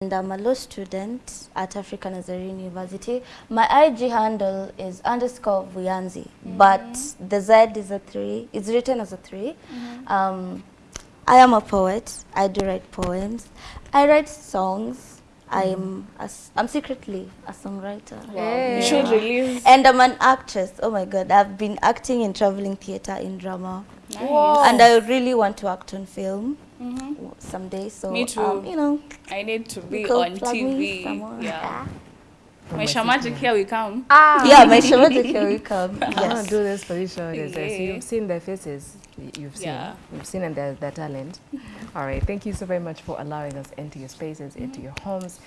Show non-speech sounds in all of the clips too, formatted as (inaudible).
and I'm a law student at African Nazarene University. My IG handle is underscore Vuyanzi, but the Z is a three. It's written as a 3 Um, I am a poet. I do write poems. I write songs. I'm a s I'm secretly a songwriter. Wow! You should release. And I'm an actress. Oh my God, I've been acting in traveling theater, in drama. Whoa. And I really want to act on film someday. So, Me too. Um, you know, I need to be on TV. somewhere. Yeah. Maisha Magic, here we come. Ah. yeah, (laughs) Maisha Magic, here we come. (laughs) I want Yes. to do this for you, show this. Yeah. You've seen their faces. You've seen. Yeah. You've seen and their, their talent. (laughs) All right. Thank you so very much for allowing us into your spaces, into your homes.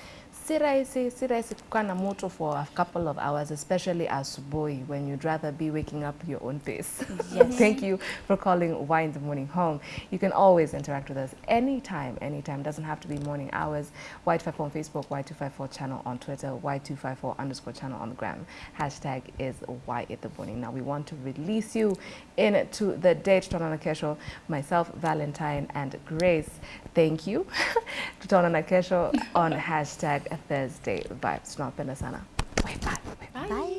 Si rahisi, si rahisi kukaa na mtu for a couple of hours, especially asubuhi when you'd rather be waking up your own pace. Yes. (laughs) Thank you for calling Y in the Morning home. You can always interact with us anytime, anytime. Doesn't have to be morning hours. Y254 on Facebook, Y254 channel on Twitter, Y254 underscore channel on the gram. Hashtag is Y in the Morning. Now we want to release you into the date. Tutaona kesho. Myself, Valentine, and Grace. Thank you. (laughs) Tutaona kesho on (laughs) hashtag Thursday vibes. Tunawapenda sana. Bye. Bye. Bye. Bye.